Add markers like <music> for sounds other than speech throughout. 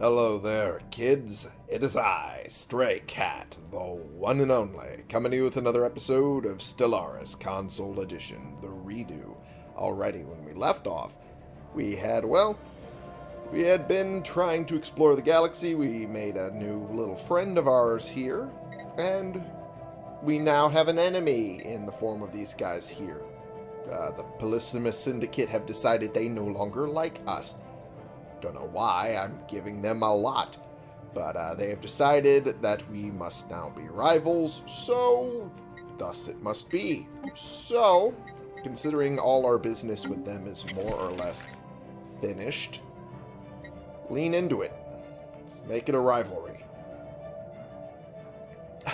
Hello there, kids. It is I, Stray Cat, the one and only, coming to you with another episode of Stellaris Console Edition, the redo. Already, when we left off, we had, well, we had been trying to explore the galaxy. We made a new little friend of ours here, and we now have an enemy in the form of these guys here. Uh, the Polysimus Syndicate have decided they no longer like us. Don't know why, I'm giving them a lot. But uh, they have decided that we must now be rivals, so thus it must be. So, considering all our business with them is more or less finished, lean into it. Let's make it a rivalry. <sighs>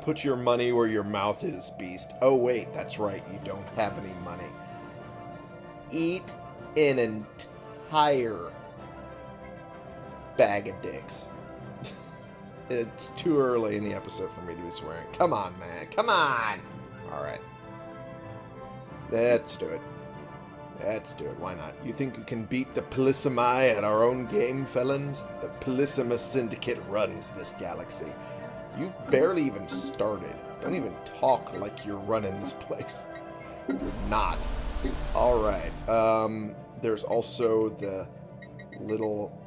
Put your money where your mouth is, beast. Oh, wait, that's right. You don't have any money. Eat an entire bag of dicks. <laughs> it's too early in the episode for me to be swearing. Come on, man. Come on! Alright. Let's do it. Let's do it. Why not? You think you can beat the Polysimi at our own game, felons? The Polysimus Syndicate runs this galaxy. You've barely even started. Don't even talk like you're running this place. You're not. Alright. Um, there's also the little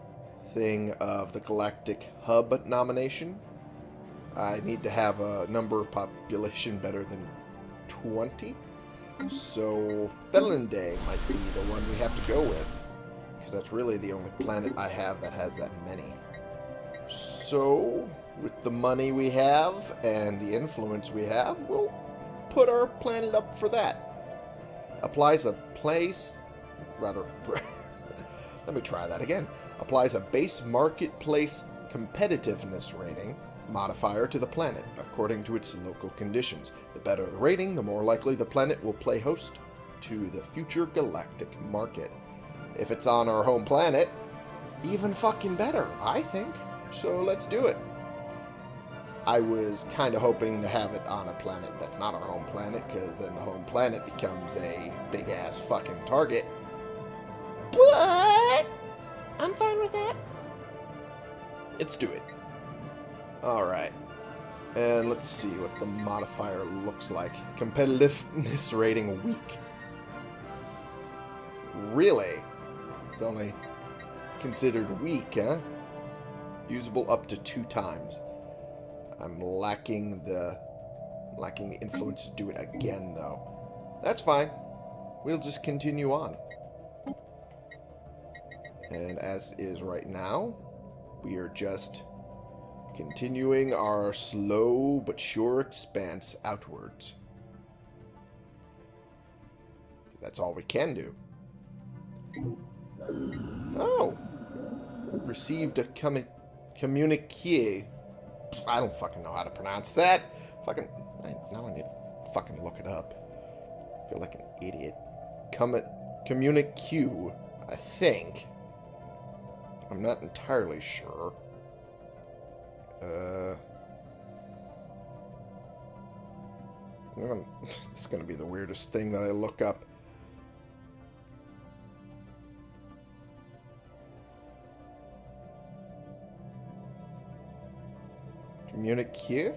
thing of the Galactic Hub nomination. I need to have a number of population better than 20. So Felonday might be the one we have to go with. Because that's really the only planet I have that has that many. So, with the money we have and the influence we have, we'll put our planet up for that. Applies a place... Rather... <laughs> let me try that again applies a base marketplace competitiveness rating modifier to the planet according to its local conditions. The better the rating, the more likely the planet will play host to the future galactic market. If it's on our home planet, even fucking better, I think. So let's do it. I was kind of hoping to have it on a planet that's not our home planet, because then the home planet becomes a big-ass fucking target. But I'm fine with that. Let's do it. Alright. And let's see what the modifier looks like. Competitiveness <laughs> rating weak. Really? It's only considered weak, huh? Usable up to two times. I'm lacking the lacking the influence to do it again, though. That's fine. We'll just continue on. And as is right now, we are just continuing our slow but sure expanse outwards. That's all we can do. Oh! Received a commu communique. I don't fucking know how to pronounce that. Fucking, I, now I need to fucking look it up. I feel like an idiot. Come communique, I think. I'm not entirely sure. Uh, is going to be the weirdest thing that I look up. Communique?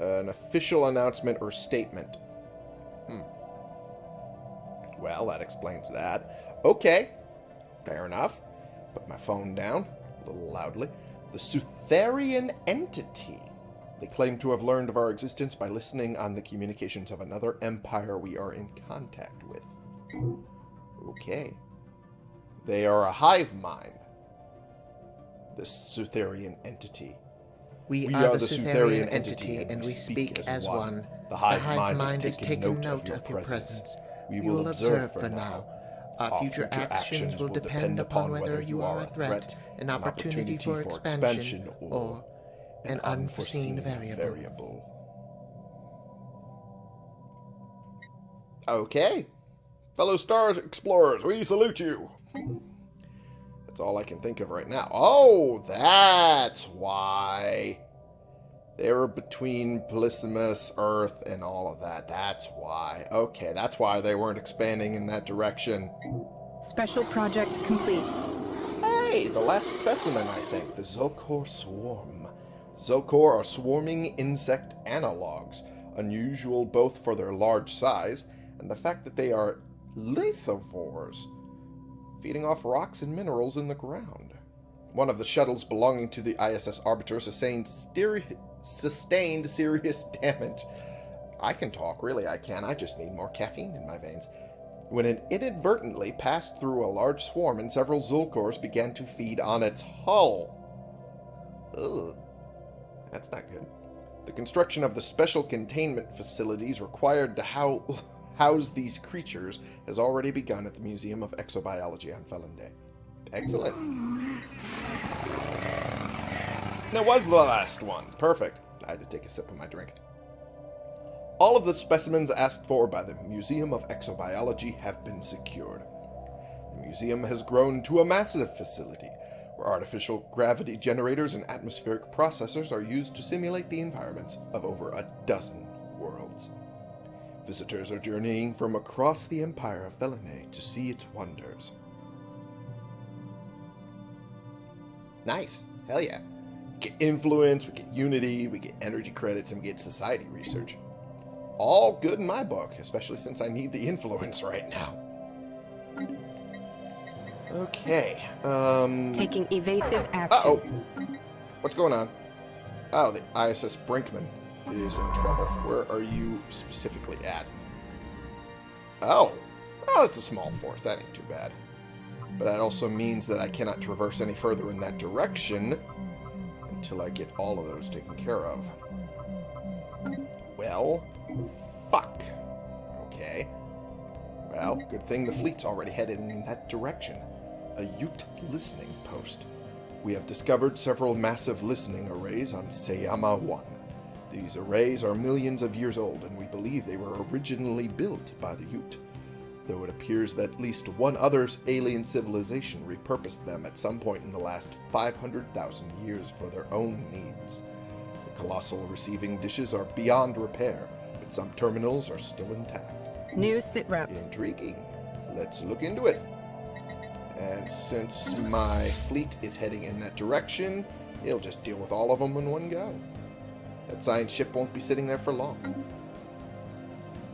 Uh, an official announcement or statement. Hmm. Well, that explains that. Okay. Fair enough. Put my phone down, a little loudly. The Sutherian entity. They claim to have learned of our existence by listening on the communications of another empire we are in contact with. Okay. They are a hive mind. The Sutherian entity. We, we are, are, the Sutherian entity, and, and we speak, speak as one. one. The hive, the hive mind, mind has taken note, of your, of your presence. presence. We, we will observe for now Uh, our future, future actions will depend upon whether you are a threat, an opportunity for expansion, or an unforeseen variable. Okay. Fellow Star Explorers, we salute you. That's all I can think of right now. Oh, that's why. They were between Polysimus, Earth, and all of that. That's why. Okay, that's why they weren't expanding in that direction. Special project complete. Hey, the last specimen, I think. The Zulkor Swarm. Zulkor are swarming insect analogs, unusual both for their large size and the fact that they are lithivores, feeding off rocks and minerals in the ground. One of the shuttles belonging to the ISS Arbiter sustained, sustained serious <laughs> damage. I can talk, really I can. I just need more caffeine in my veins. When it inadvertently passed through a large swarm and several Zulkors began to feed on its hull. Ugh. That's not good. The construction of the special containment facilities required to <laughs> house these creatures has already begun at the Museum of Exobiology on Felon Day. Excellent. That was the last one. Perfect. I had to take a sip of my drink. All of the specimens asked for by the Museum of Exobiology have been secured. The museum has grown to a massive facility where artificial gravity generators and atmospheric processors are used to simulate the environments of over a dozen worlds. Visitors are journeying from across the empire of Felinae to see its wonders. Nice. Hell yeah. We get influence, we get unity, we get energy credits, and we get society research. All good in my book, especially since I need the <laughs> influence right now. Okay. Um. Taking evasive action. Uh oh. What's going on? Oh, the ISS Brinkman is in trouble. Where are you specifically at? Oh. Oh, it's a small force. That ain't too bad. But that also means that I cannot traverse any further in that direction until I get all of those taken care of. Well, fuck. Okay. Well, good thing the fleet's already headed in that direction a Yuht listening post. We have discovered several massive listening arrays on Sayama 1. These arrays are millions of years old, and we believe they were originally built by the Yuht, though it appears that at least one other alien civilization repurposed them at some point in the last 500,000 years for their own needs. The colossal receiving dishes are beyond repair, but some terminals are still intact. New sitrep. Intriguing. Let's look into it. And since my fleet is heading in that direction, it'll just deal with all of them in one go. That science ship won't be sitting there for long.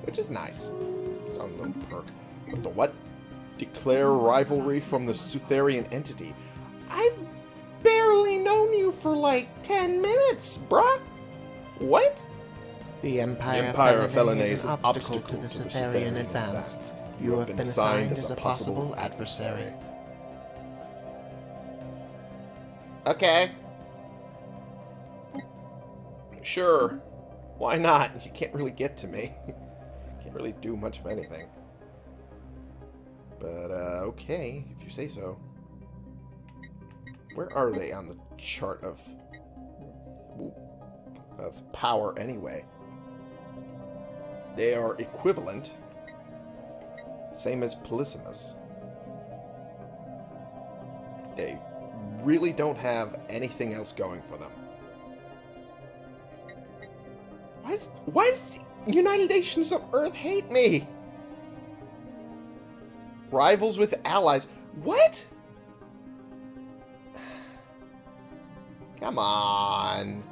Which is nice. On little perk. But the what? Declare rivalry from the Sutherian entity. I've barely known you for like 10 minutes, bruh. What? The Empire, the Empire of Felinae is an obstacle, obstacle to the Sutherian advance. advance. You, you have been assigned as a possible adversary. Okay. Sure. Why not? You can't really get to me. <laughs> can't really do much of anything. But, uh, okay, if you say so. Where are they on the chart of... of power, anyway? They are equivalent. Same as Polysimus. They really don't have anything else going for them. Why does, why does United Nations of Earth hate me? Rivals with allies. What? Come on.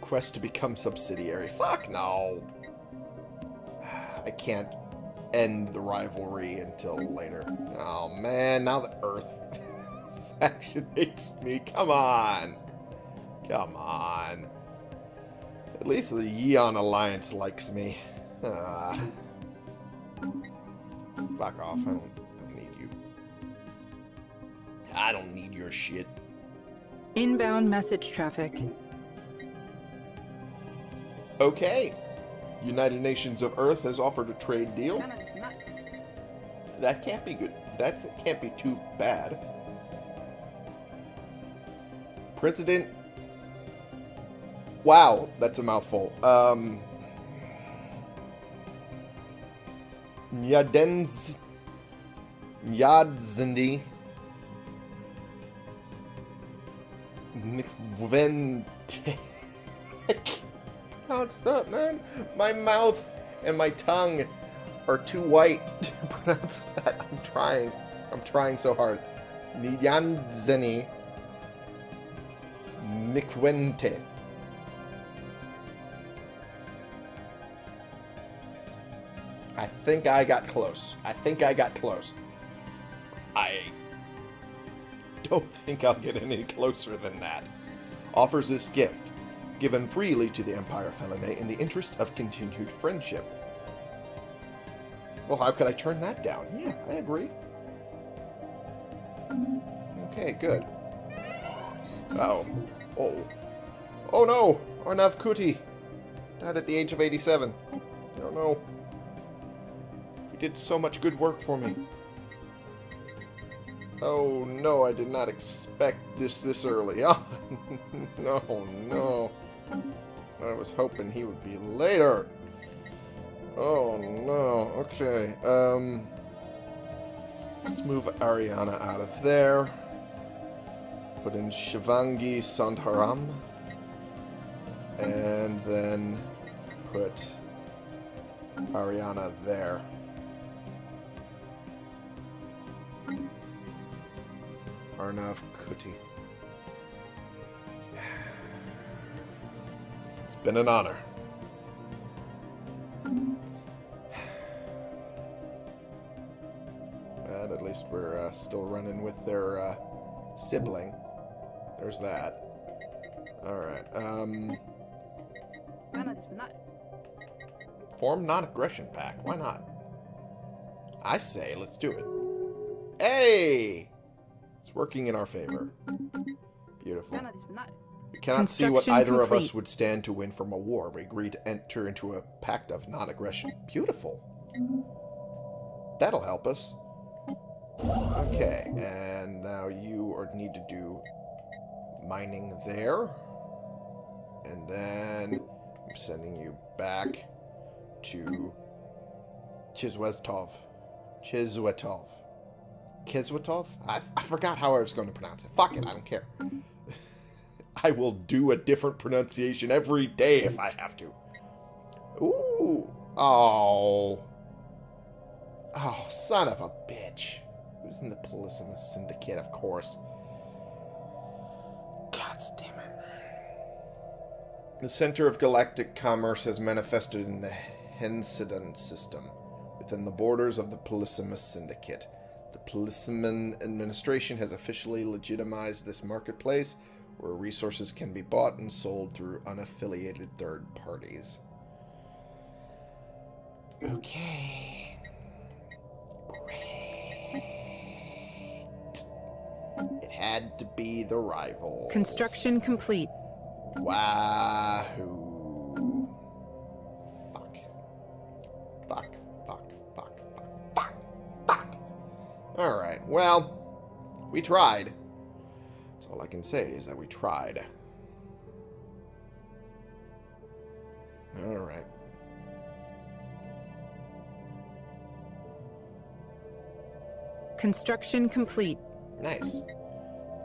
Quest to become subsidiary. Fuck no. I can't end the rivalry until later. Oh man, now the Earth <laughs> faction hates me. Come on. Come on. At least the Yeon Alliance likes me. Ah. Fuck off. I don't, I don't need you. I don't need your shit. Inbound message traffic. Okay. United Nations of Earth has offered a trade deal. That can't be good. That can't be too bad. President... Wow, that's a mouthful. Um... Nyadzindi... Mcvente pronounce <laughs> that, man. My mouth and my tongue are too white <laughs> to pronounce that. I'm trying. I'm trying so hard. Nyanzeni Mikwente. Think I got close. I think I got close. I don't think I'll get any closer than that. Offers this gift, given freely to the Empire Felinae in the interest of continued friendship. Well, how could I turn that down? Yeah, I agree. Okay, good. Oh. Oh. Oh no! Arnav Kuti died at the age of 87. Oh no. He did so much good work for me. Oh no, I did not expect this this early. Oh, <laughs> no, no. I was hoping he would be later. Oh no. Okay. Um. Let's move Ariana out of there. Put in Shivangi Sandharam. And then put Ariana there. Arnav Kuti. It's been an honor. And at least we're uh, still running with their uh, sibling. There's that. Alright, um... Form non-aggression pact. Why not? I say, let's do it. Hey! It's working in our favor. Beautiful. We cannot see what either complete. of us would stand to win from a war. We agree to enter into a pact of non-aggression. Beautiful. That'll help us. Okay, and now you are, need to do mining there. And then I'm sending you back to Chizwestov. Chizwetov. Kizwatov? I, I forgot how I was going to pronounce it. Fuck it, I don't care. <laughs> I will do a different pronunciation every day if I have to. Ooh. Oh. Oh, son of a bitch. Who's in the Polysimus Syndicate, of course. God damn it. The center of galactic commerce has manifested in the Hensidon system, within the borders of the Polysimus Syndicate. The Polysiman administration has officially legitimized this marketplace, where resources can be bought and sold through unaffiliated third parties. Okay. Great. It had to be the rival. Construction complete. Wahoo. Fuck, fuck, Alright, well, we tried. That's all I can say is that we tried. Alright. Construction complete. Nice.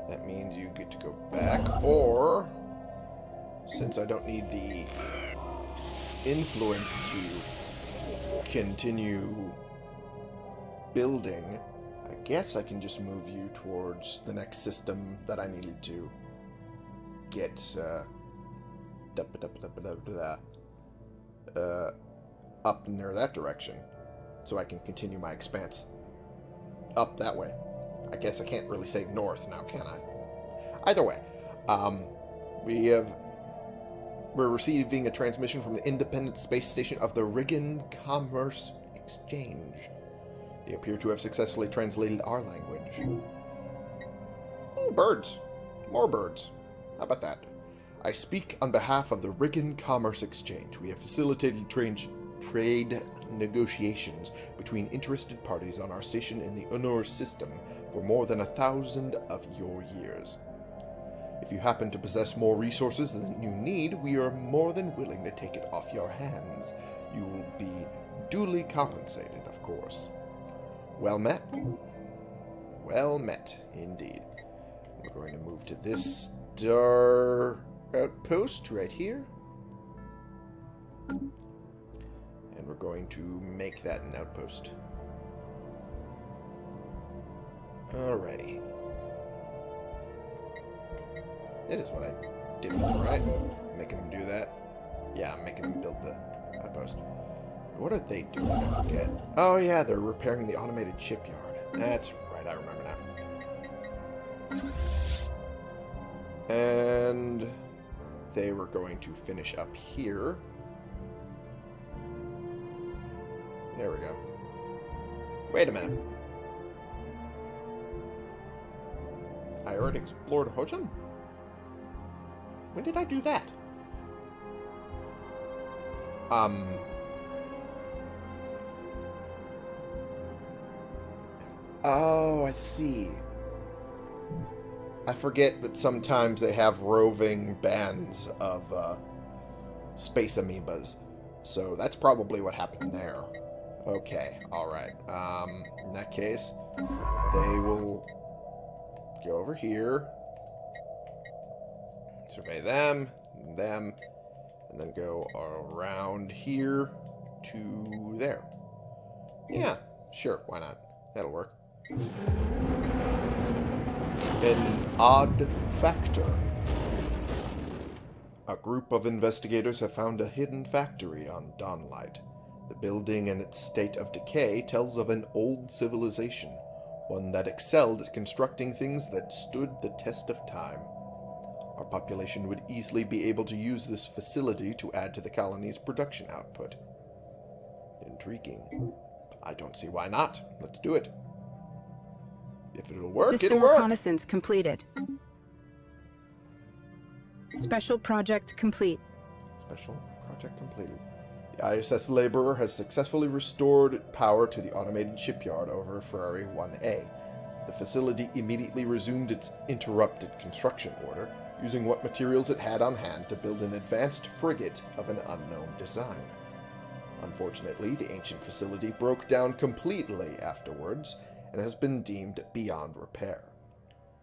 That means you get to go back, or since I don't need the influence to continue building, I guess I can just move you towards the next system that I needed to get uh, up near that direction so I can continue my expanse up that way. I guess I can't really say north now, can I? Either way, um, we have we're receiving a transmission from the independent space station of the Riggan Commerce Exchange. They appear to have successfully translated our language. Oh, birds. More birds. How about that? I speak on behalf of the Riggan Commerce Exchange. We have facilitated trade negotiations between interested parties on our station in the Unur system for more than a thousand of your years. If you happen to possess more resources than you need, we are more than willing to take it off your hands. You will be duly compensated, of course. Well met. Well met, indeed. We're going to move to this star outpost right here. And we're going to make that an outpost. Alrighty. It is what I did before, right? Making them do that. Yeah, I'm making them build the outpost. What are they doing? I forget. Oh, yeah, they're repairing the automated shipyard. That's right, I remember now. And they were going to finish up here. There we go. Wait a minute. I already explored Hojin? When did I do that? Um... Oh, I see. I forget that sometimes they have roving bands of uh, space amoebas. So that's probably what happened there. Okay, alright. Um, in that case, they will go over here, survey them, them, and then go around here to there. Yeah, sure, why not? That'll work. An odd factor. A group of investigators have found a hidden factory on Dawnlight. The building and its state of decay tells of an old civilization, one that excelled at constructing things that stood the test of time. Our population would easily be able to use this facility to add to the colony's production output. Intriguing. I don't see why not. Let's do it. If it'll work, System it'll work. reconnaissance completed. Special project complete. Special project completed. The ISS Laborer has successfully restored power to the automated shipyard over Ferrari 1A. The facility immediately resumed its interrupted construction order, using what materials it had on hand to build an advanced frigate of an unknown design. Unfortunately, the ancient facility broke down completely afterwards and has been deemed beyond repair.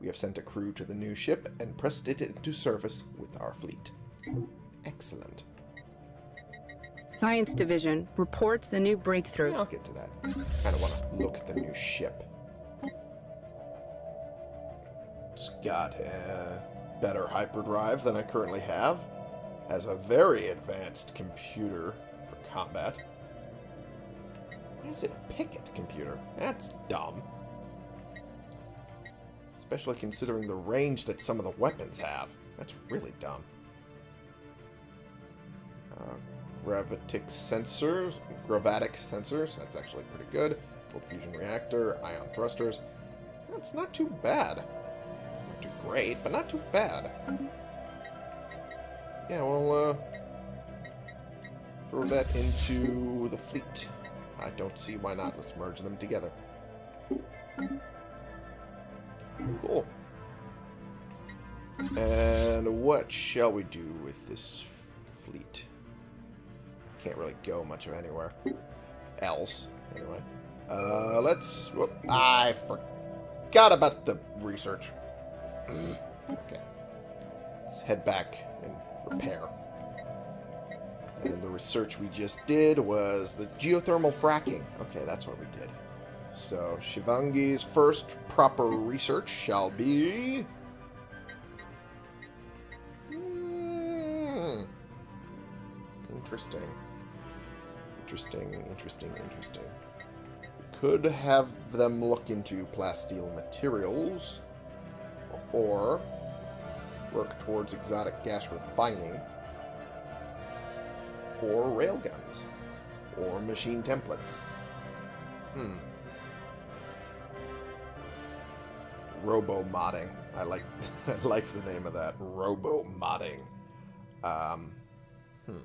We have sent a crew to the new ship and pressed it into service with our fleet. Excellent. Science Division reports a new breakthrough. Yeah, I'll get to that. I don't want to look at the new ship. It's got a better hyperdrive than I currently have. Has a very advanced computer for combat. Why is it a picket computer? That's dumb. Especially considering the range that some of the weapons have. That's really dumb. Uh, gravitic sensors, gravatic sensors, that's actually pretty good. Cold fusion reactor, ion thrusters. That's not too bad. Not too great, but not too bad. Yeah, we'll uh, throw that into the fleet. I don't see why not. Let's merge them together. Cool. And what shall we do with this fleet? Can't really go much of anywhere else. Anyway. Uh, let's... Whoop, I forgot about the research. okay. Let's head back and repair. And the research we just did was the geothermal fracking. Okay, that's what we did. So, Shivangi's first proper research shall be... Hmm. Interesting. Interesting, interesting, interesting. Could have them look into plasteel materials, or work towards exotic gas refining, or railguns, or machine templates. Hmm. Robo modding. I like <laughs> I like the name of that. Robo modding. Um, hmm.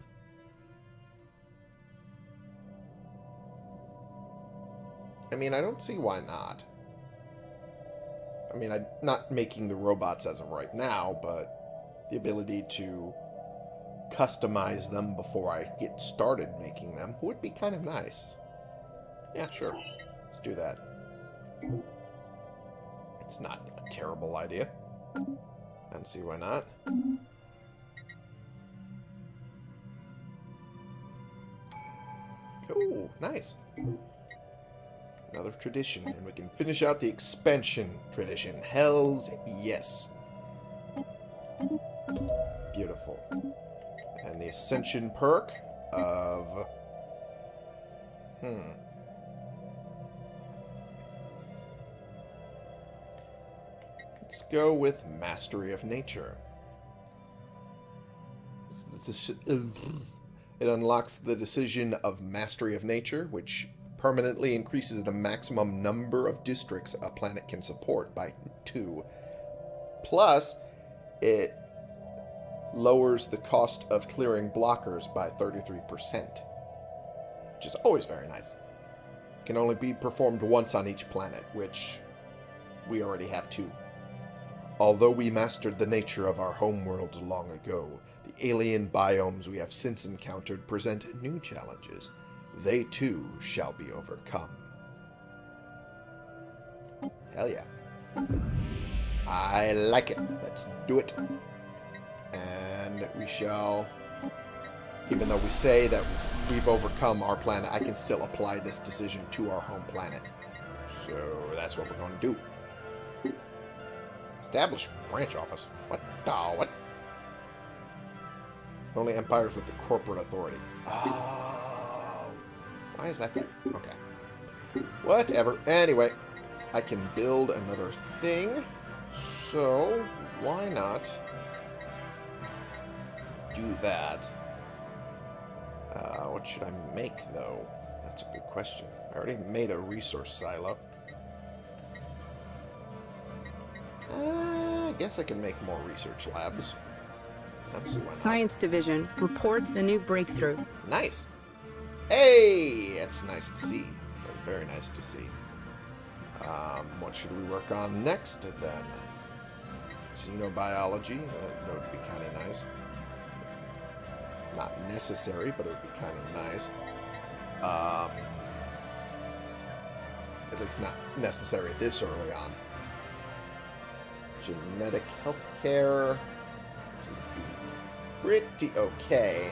I mean, I don't see why not. I mean, I'm not making the robots as of right now, but the ability to customize them before I get started making them would be kind of nice. Yeah, sure. Let's do that. It's not a terrible idea. I don't see why not. Ooh, nice. Another tradition, and we can finish out the expansion tradition. Hells yes. Beautiful. And the Ascension perk of... Hmm. Let's go with Mastery of Nature. <laughs> It unlocks the decision of Mastery of Nature, which permanently increases the maximum number of districts a planet can support by two. Plus, it lowers the cost of clearing blockers by 33%, which is always very nice. Can only be performed once on each planet, which we already have two. Although we mastered the nature of our homeworld long ago, the alien biomes we have since encountered present new challenges. They too shall be overcome. Hell yeah. I like it. Let's do it. And we shall, even though we say that we've overcome our planet, I can still apply this decision to our home planet. So that's what we're going to do. Establish branch office. What the what? Only empires with the corporate authority. Oh. Why is that there? Okay. Whatever. Anyway, I can build another thing. So, why not do that? Uh, what should I make, though? That's a good question. I already made a resource silo. Uh, I guess I can make more research labs. Science Division reports a new breakthrough. Nice. Hey, that's nice to see. That's very nice to see. Um, what should we work on next, then? Xenobiology. Uh, that would be kind of nice. Not necessary, but it would be kind of nice. Um, it is not necessary this early on. Genetic healthcare should be pretty okay.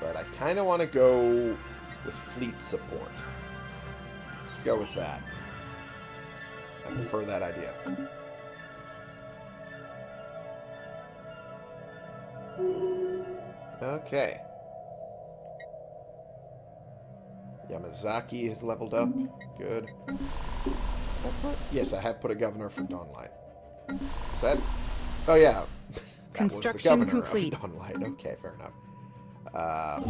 But I kind of want to go with fleet support. Let's go with that. I prefer that idea. Okay. Yamazaki has leveled up. Good. Yes, I have put a governor for Dawnlight. Is that... Oh, yeah. <laughs> Construction complete. Dawnlight. Okay, fair enough. Uh,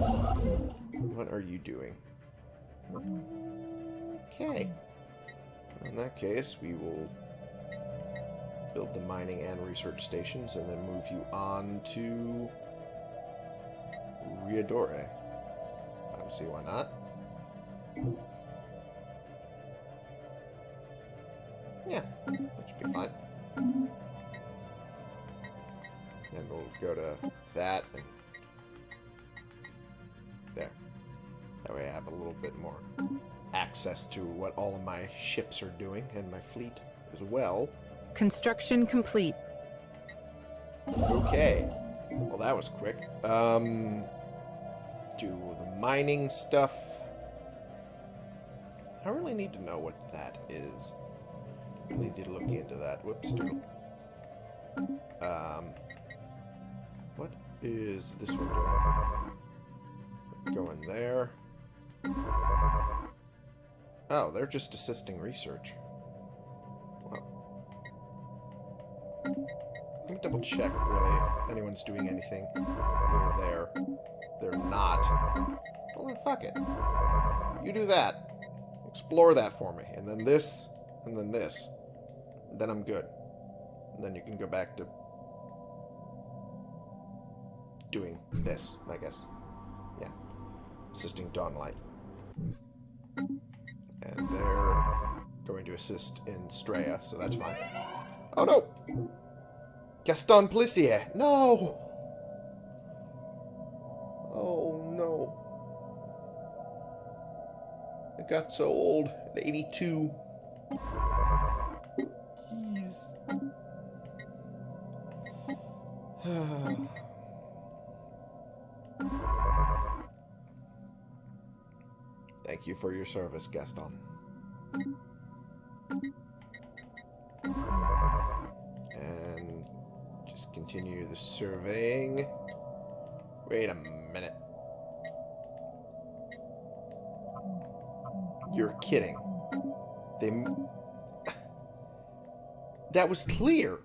what are you doing? Okay. In that case, we will build the mining and research stations and then move you on to Riadore. I don't see why not. Yeah, that should be fine. And we'll go to that and there. That way I have a little bit more access to what all of my ships are doing and my fleet as well. Construction complete. Okay. Well, that was quick. Um, do the mining stuff. I really need to know what that is. I need to look into that. Whoops. Um, what is this one doing? Go in there. Oh, they're just assisting research. Let me double check, really, if anyone's doing anything over there. They're not. Well, then fuck it. You do that. Explore that for me. And then this, and then this. And then I'm good. And then you can go back to doing this, I guess. Yeah. Assisting Dawnlight. And they're going to assist in Straya, so that's fine. Oh no! Gaston Plissier! No! Oh no. I got so old at 82. Jeez. <sighs> Thank you for your service, Gaston. And just continue the surveying. Wait a minute. You're kidding. They... That was clear.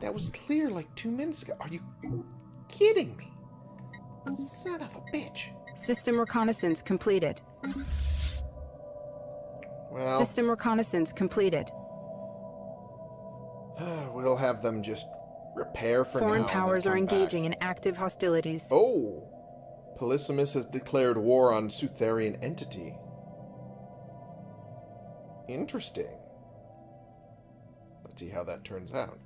That was clear like two minutes ago. Are you kidding me? Son of a bitch. System reconnaissance completed. Well... System reconnaissance completed. <sighs> we'll have them just repair for Foreign now. Powers are engaging back. in active hostilities. Oh! Polysimus has declared war on Sutherian entity. Interesting. Let's see how that turns out.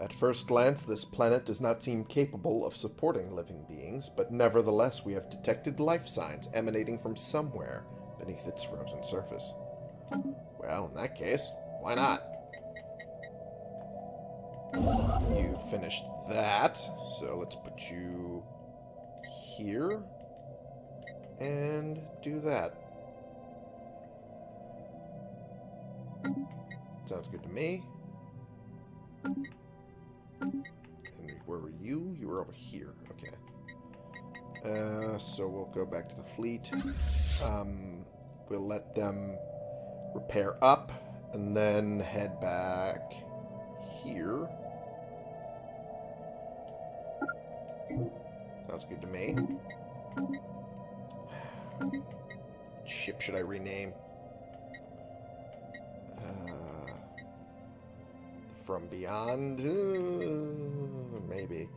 At first glance, this planet does not seem capable of supporting living beings, but nevertheless we have detected life signs emanating from somewhere beneath its frozen surface. Well, in that case, why not? You finished that, so let's put you here and do that. Sounds good to me. And where were you? You were over here. Okay. Uh, so we'll go back to the fleet. Um, we'll let them repair up and then head back here. Sounds good to me. Ship should I rename? Uh, from Beyond? Uh, maybe.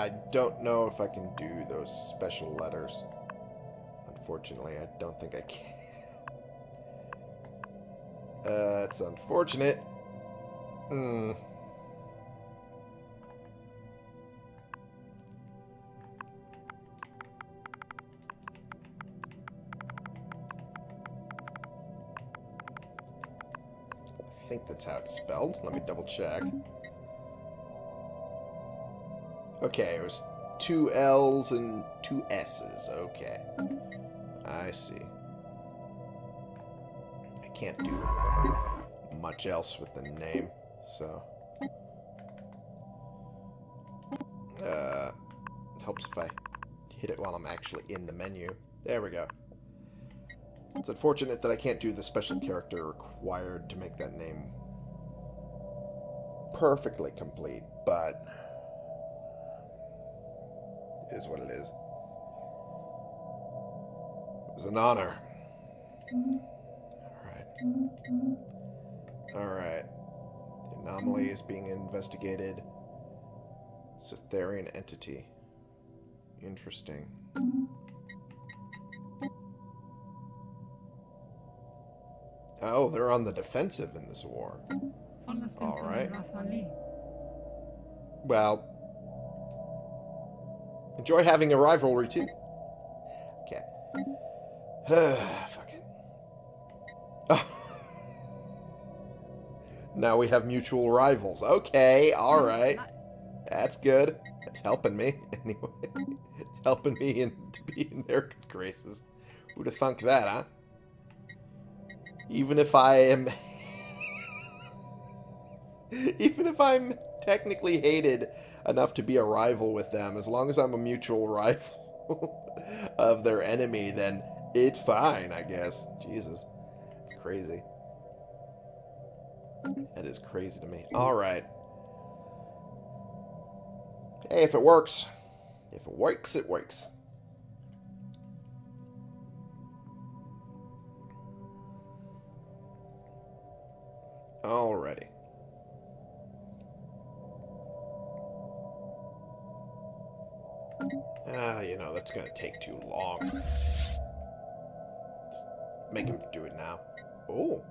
I don't know if I can do those special letters. Unfortunately, I don't think I can. <laughs> Uh, it's unfortunate. Hmm. I think that's how it's spelled. Let me double check. Okay, it was two L's and two S's. Okay. I see. I can't do much else with the name, so... Uh, helps if I hit it while I'm actually in the menu. There we go. It's unfortunate that I can't do the special character required to make that name perfectly complete, but is what it is. It was an honor. Alright. Alright. The anomaly is being investigated. Cytherian entity. Interesting. Oh, they're on the defensive in this war. Alright. Well, Enjoy having a rivalry, too. Okay. <sighs> Fuck it. Oh. <laughs> now we have mutual rivals. Okay, alright. That's good. It's helping me, <laughs> anyway. It's helping me in, to be in their good graces. Who'd have thunk that, huh? Even if I am... <laughs> Even if I'm technically hated enough to be a rival with them. As long as I'm a mutual <laughs> rival of their enemy, then it's fine, I guess. Jesus. It's crazy. That is crazy to me. Alright. Hey, if it works. If it works, it works. Alrighty. Ah, you know, that's to take too long. Let's make him do it now. Oh.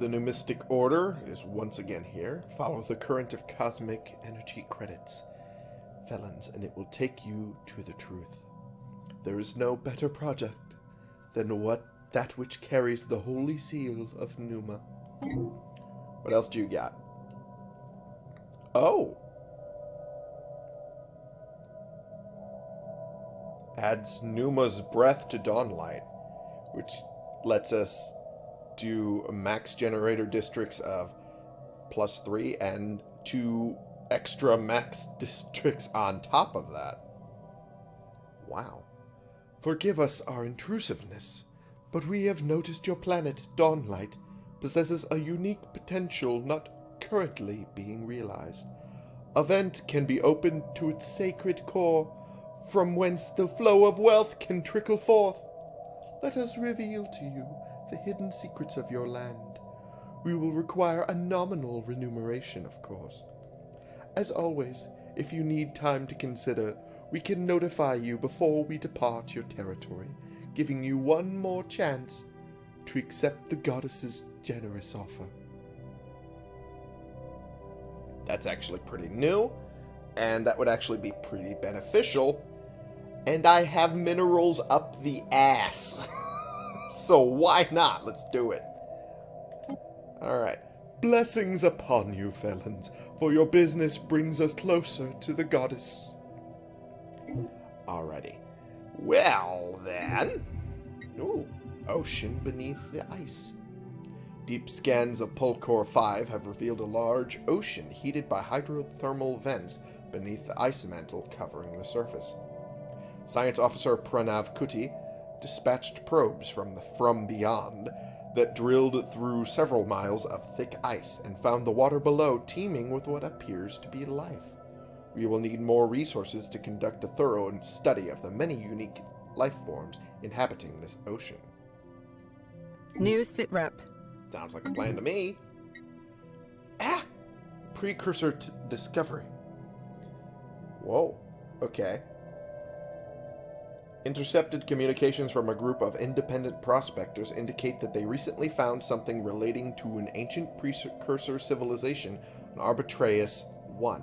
The new Mystic Order is once again here. Follow the current of cosmic energy credits, felons, and it will take you to the truth. There is no better project than what that which carries the holy seal of Numa. What else do you got? Oh. Adds Numa's breath to Dawnlight, which lets us do max generator districts of plus three and two extra max <laughs> districts on top of that. Wow. Forgive us our intrusiveness, but we have noticed your planet, Dawnlight, possesses a unique potential not currently being realized. A vent can be opened to its sacred core, from whence the flow of wealth can trickle forth. Let us reveal to you the hidden secrets of your land. We will require a nominal remuneration, of course. As always, if you need time to consider, we can notify you before we depart your territory, giving you one more chance to accept the goddess's generous offer. That's actually pretty new, and that would actually be pretty beneficial. And I have minerals up the ass. <laughs> so why not? Let's do it. Alright. Blessings upon you, felons, for your business brings us closer to the goddess. Alrighty. Well, then. Ooh, ocean beneath the ice. Deep scans of Pulcor 5 have revealed a large ocean heated by hydrothermal vents beneath the ice mantle covering the surface. Science Officer Pranav Kuti dispatched probes from the From Beyond that drilled through several miles of thick ice and found the water below teeming with what appears to be life. We will need more resources to conduct a thorough study of the many unique life forms inhabiting this ocean. New sitrep. Sounds like a plan to me. Ah! Precursor to discovery. Whoa. Okay. Intercepted communications from a group of independent prospectors indicate that they recently found something relating to an ancient precursor civilization on Arbitraeus 1.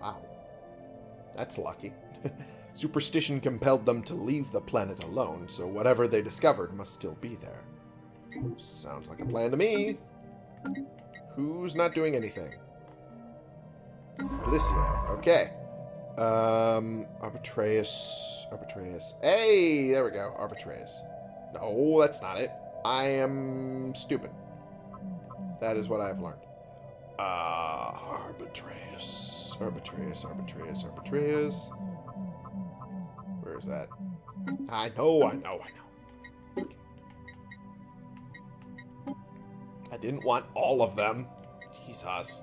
Wow. That's lucky. <laughs> Superstition compelled them to leave the planet alone, so whatever they discovered must still be there. Sounds like a plan to me. Who's not doing anything? Policia. Okay. Um, Arbitraeus. Arbitraeus. Hey, there we go. Arbitraeus. No, that's not it. I am stupid. That is what I have learned. Ah, uh, Arbitraeus. Arbitraeus, Arbitraeus, Arbitraeus. Where is that? I know, I know, I know. I didn't want all of them. Jesus.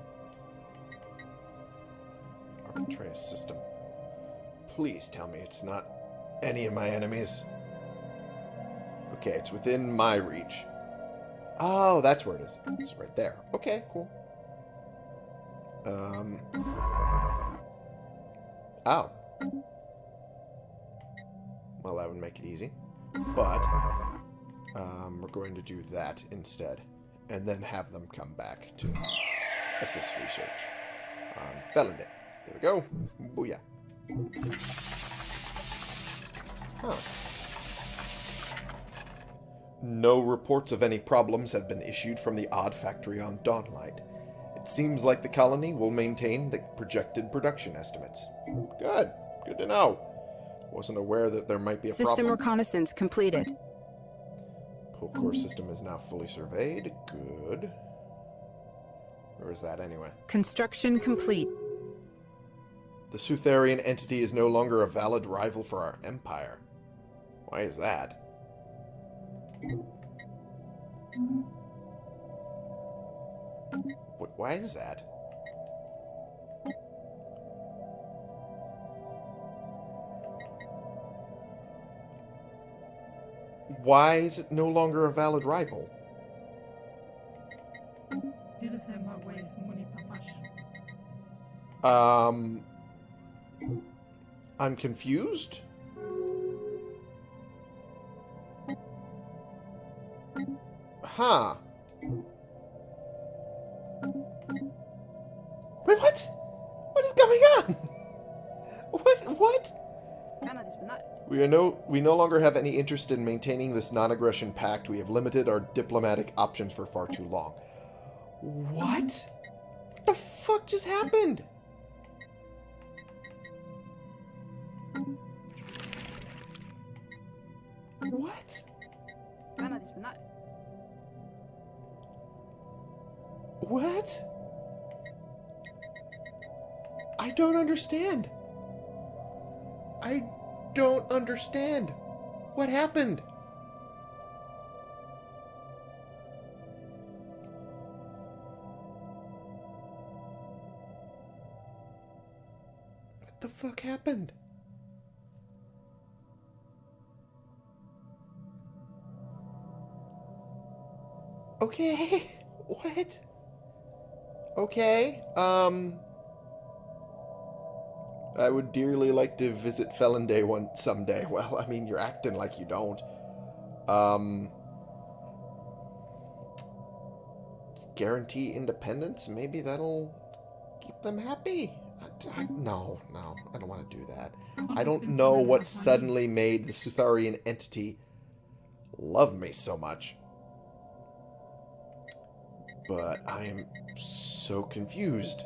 Arbitraeus system. Please tell me it's not any of my enemies. Okay, it's within my reach. Oh, that's where it is. It's right there. Okay, cool. Um. Oh. Well, that would make it easy. But, um, we're going to do that instead. And then have them come back to assist research on Felony. There we go. Booyah. Huh. No reports of any problems have been issued from the odd factory on Dawnlight. It seems like the colony will maintain the projected production estimates. Good. Good to know. Wasn't aware that there might be a system problem. System reconnaissance completed. Pull system is now fully surveyed. Good. Where is that anyway? Construction complete. The Sutherian entity is no longer a valid rival for our empire. Why is that? why is that? Why is it no longer a valid rival? Um, I'm confused. Huh. Wait, what? What is going on? <laughs> What? What? We, are no, we no longer have any interest in maintaining this non-aggression pact. We have limited our diplomatic options for far too long. What? What the fuck just happened? What? What? I don't understand. I don't understand. What happened? What the fuck happened? Okay. <laughs> What? Okay. Um... I would dearly like to visit Felon Day one someday. <laughs> Well, I mean, you're acting like you don't. Um, guarantee independence. Maybe that'll keep them happy. I, I, no, no, I don't want to do that. I don't know what suddenly made the Sutherian entity love me so much. But I am so confused.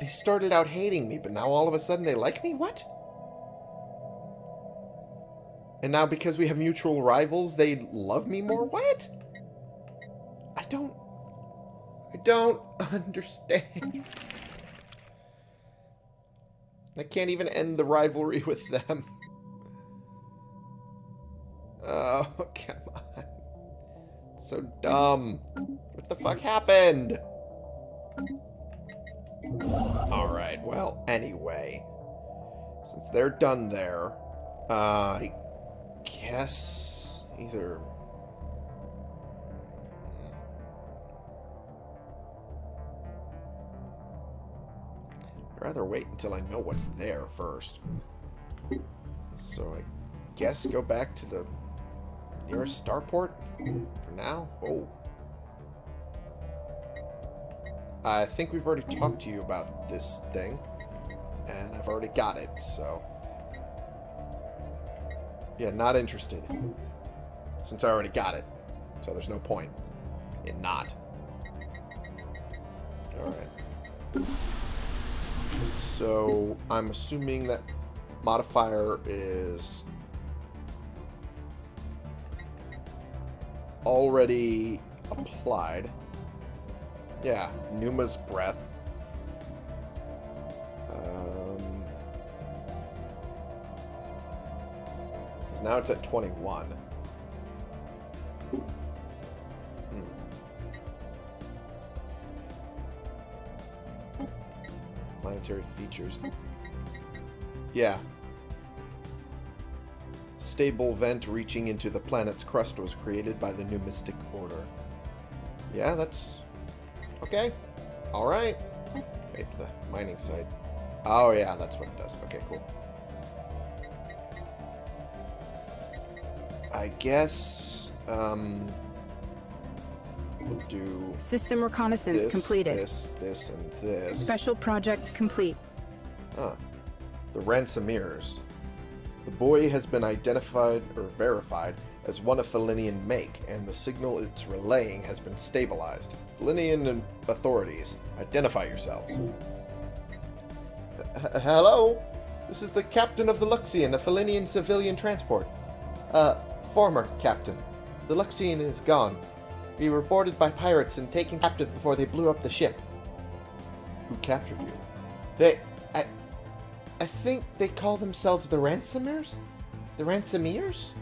They started out hating me, but now all of a sudden they like me? What? And now because we have mutual rivals, they love me more? What? I don't... I don't <laughs> understand. I can't even end the rivalry with them. <laughs> Oh, come on. So dumb. What the fuck happened? Alright, well, anyway. Since they're done there, uh, I guess either... I'd rather wait until I know what's there first. So I guess go back to the nearest starport for now. Oh. I think we've already talked to you about this thing. And I've already got it, so... Yeah, not interested. Since I already got it. So there's no point in not. Alright. So, I'm assuming that modifier is already applied. Yeah, Numa's breath. Um, now it's at 21. Hmm. Planetary features. Yeah. Stable vent reaching into the planet's crust was created by the Numistic Order. Yeah, that's Okay. Alright. Wait, the mining site. Oh, yeah, that's what it does. Okay, cool. I guess, um... We'll do... System reconnaissance this, completed. this, this, and this. Special project complete. Ah. The Ransom Ransomers. The boy has been identified, or verified, as one of Felinian make, and the signal it's relaying has been stabilized. Felinian authorities, identify yourselves. H hello? This is the captain of the Luxian, a Felinian civilian transport. Uh, former captain. The Luxian is gone. We were boarded by pirates and taken captive before they blew up the ship. Who captured you? They... I... Think they call themselves the Ransomers? The Ransomeers?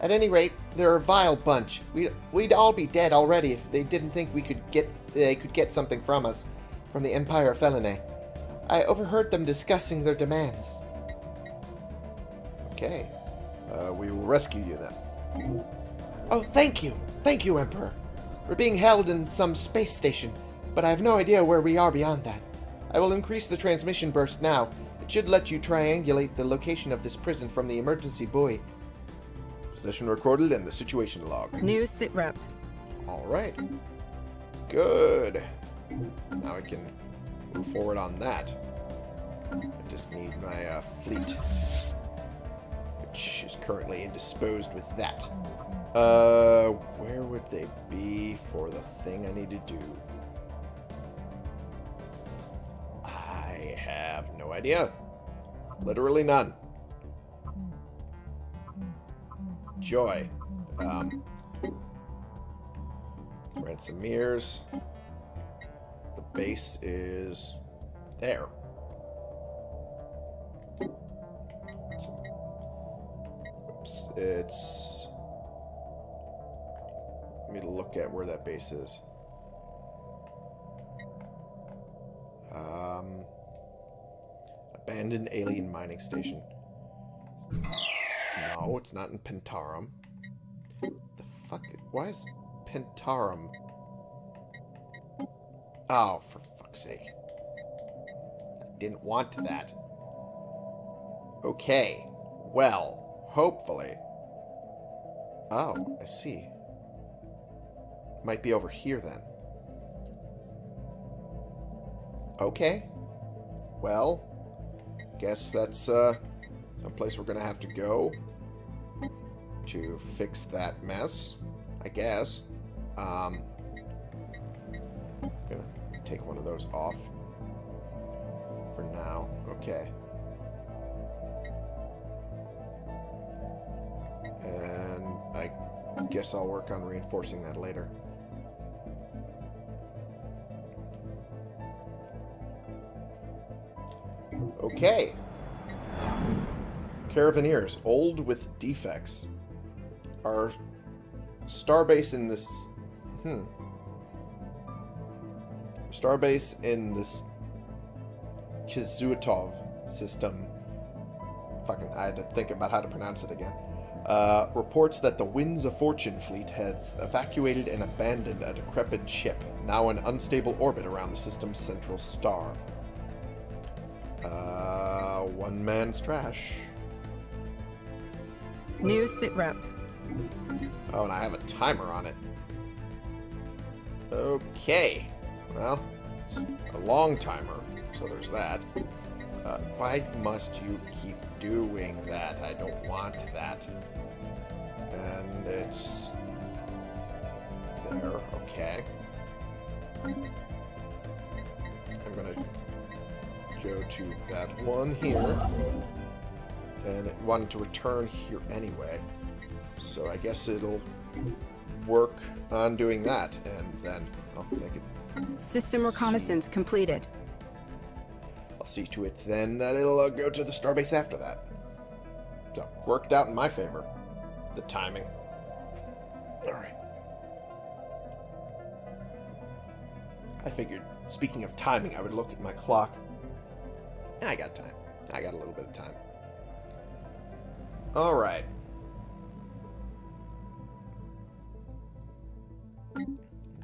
At any rate, they're a vile bunch. We'd, we'd all be dead already if they didn't think we could get they could get something from us, from the Empire of Felinae. I overheard them discussing their demands. Okay. Uh, we will rescue you then. Oh, thank you. Thank you, Emperor. We're being held in some space station, but I have no idea where we are beyond that. I will increase the transmission burst now. It should let you triangulate the location of this prison from the emergency buoy. Position recorded in the situation log. New sit rep. Alright. Good. Now I can move forward on that. I just need my uh, fleet, which is currently indisposed with that. Uh, where would they be for the thing I need to do? Have no idea. Literally none. Joy. Um, Ransomiers. The base is there. Oops, it's... Let me look at where that base is. Um, abandoned alien mining station. No, it's not in Pentarum. The fuck? Why is Pentarum? Oh, for fuck's sake. I didn't want that. Okay. Well, hopefully. Oh, I see. Might be over here then. Okay. Well, guess that's uh, someplace we're going to have to go to fix that mess, I guess. Um, gonna take one of those off for now. Okay. And I guess I'll work on reinforcing that later. Okay. Caravaneers, old with defects. Our starbase in this... Hmm. Starbase in this Kizuatov system. Fucking, I had to think about how to pronounce it again. Uh, reports that the Winds of Fortune fleet has evacuated and abandoned a decrepit ship, now in unstable orbit around the system's central star. Uh, one man's trash. New sitrep. Oh, and I have a timer on it. Okay. Well, it's a long timer, so there's that. Uh, why must you keep doing that? I don't want that. And it's... There, okay. I'm gonna go to that one here. And it wanted to return here anyway. So I guess it'll work on doing that, and then I'll make it... System reconnaissance completed. I'll see to it then that it'll uh, go to the starbase after that. So, worked out in my favor. The timing. Alright. I figured, speaking of timing, I would look at my clock. I got time. I got a little bit of time. Alright.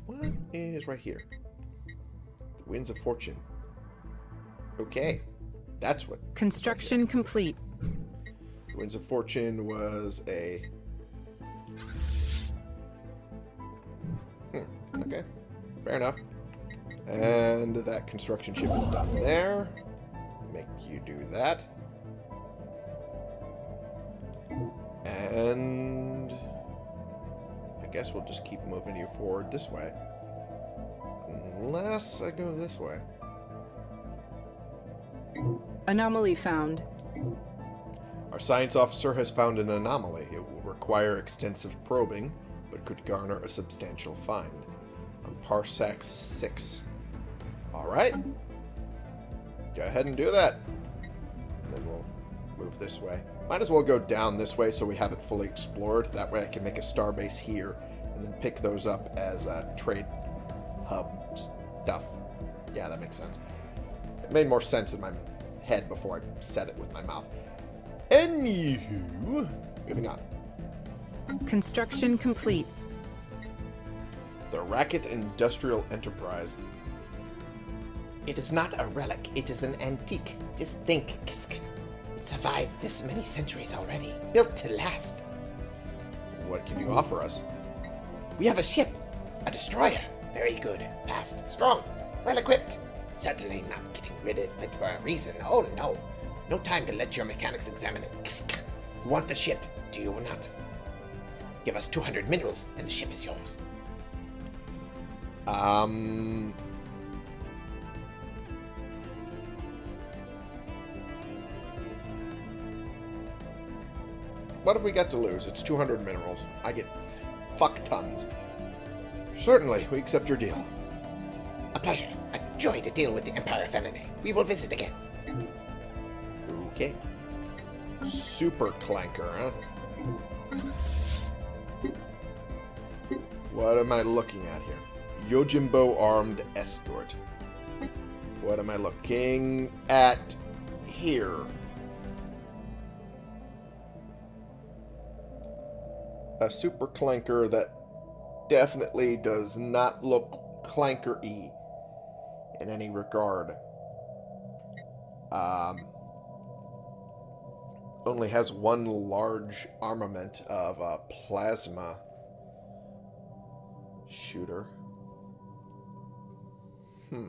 What is right here? The Winds of Fortune. Okay. That's what. Construction complete. The Winds of Fortune was a... Hmm. Okay. Fair enough. And that construction ship is done there. Do that. And... I guess we'll just keep moving you forward this way. Unless I go this way. Anomaly found. Our science officer has found an anomaly. It will require extensive probing, but could garner a substantial find. On Parsec 6. Alright. Go ahead and do that. This way. Might as well go down this way so we have it fully explored. That way I can make a star base here and then pick those up as uh, trade hub stuff. Yeah, that makes sense. It made more sense in my head before I said it with my mouth. Anywho, moving on. Construction complete. The Racket Industrial Enterprise. It is not a relic, it is an antique. Just think, survived this many centuries already, built to last. What can you offer us? We have a ship, a destroyer. Very good, fast, strong, well equipped. Certainly not getting rid of it for a reason. Oh no. No time to let your mechanics examine it. You want the ship, do you or not? Give us 200 minerals and the ship is yours. Um. What have we got to lose? It's 200 minerals. I get fuck tons. Certainly, we accept your deal. A pleasure. A joy to deal with the Empire Felony. We will visit again. Okay. Super clanker, huh? What am I looking at here? Yojimbo armed escort. What am I looking at here? A super clanker that definitely does not look clanker-y in any regard. Um, only has one large armament of a plasma shooter. Hmm.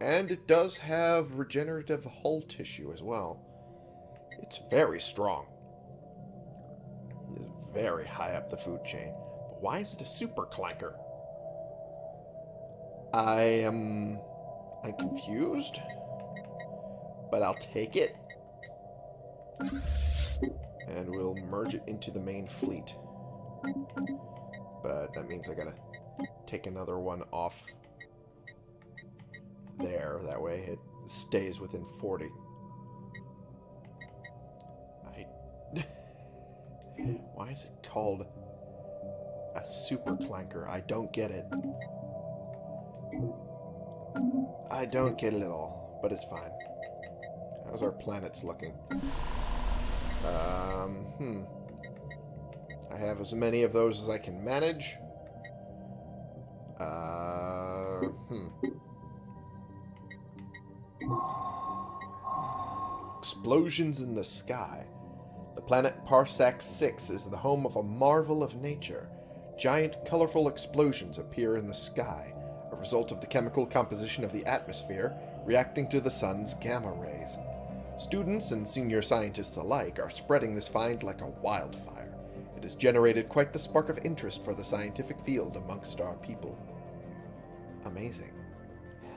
And it does have regenerative hull tissue as well. It's very strong. Very high up the food chain. But why is it a super clanker? I am... I'm confused. But I'll take it. And we'll merge it into the main fleet. But that means I gotta take another one off there. That way it stays within 40. Why is it called a super clanker? I don't get it. I don't get it at all, but it's fine. How's our planets looking? Um, hmm. I have as many of those as I can manage. Uh, hmm. Explosions in the sky. Planet Parsec 6 is the home of a marvel of nature. Giant, colorful explosions appear in the sky, a result of the chemical composition of the atmosphere reacting to the sun's gamma rays. Students and senior scientists alike are spreading this find like a wildfire. It has generated quite the spark of interest for the scientific field amongst our people. Amazing.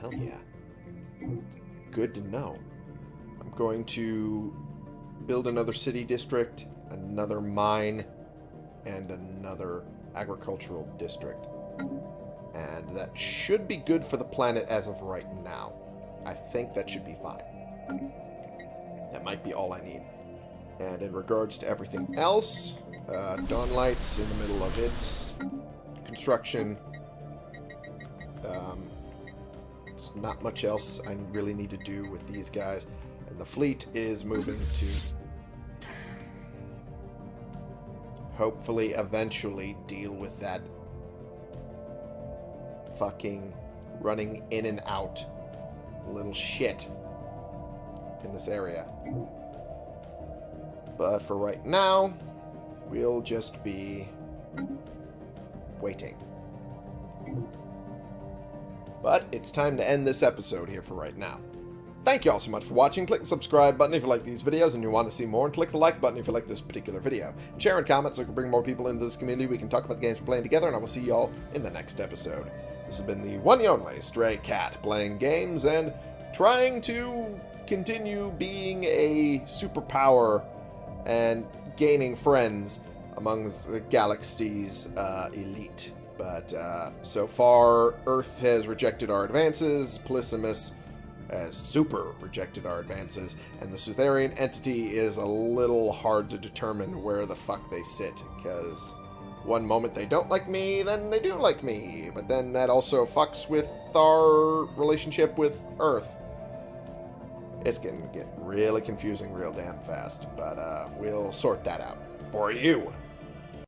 Hell yeah. Good to know. I'm going to build another city district, another mine, and another agricultural district. And that should be good for the planet as of right now. I think that should be fine. That might be all I need. And in regards to everything else, uh, Dawn Lights in the middle of its construction. Um, not much else I really need to do with these guys. And the fleet is moving to hopefully eventually deal with that fucking running in and out little shit in this area. But for right now, we'll just be waiting. But it's time to end this episode here for right now. Thank you all so much for watching. Click the subscribe button if you like these videos and you want to see more, and click the like button if you like this particular video. Share and comment so we can bring more people into this community. We can talk about the games we're playing together, and I will see you all in the next episode. This has been the one and only Stray Cat, playing games and trying to continue being a superpower and gaining friends among the galaxy's uh, elite. But uh, so far, Earth has rejected our advances, Polysimus has super rejected our advances, and the Sutherian entity is a little hard to determine where the fuck they sit, because one moment they don't like me, then they do like me, but then that also fucks with our relationship with Earth. It's going to get really confusing real damn fast, but uh, we'll sort that out for you.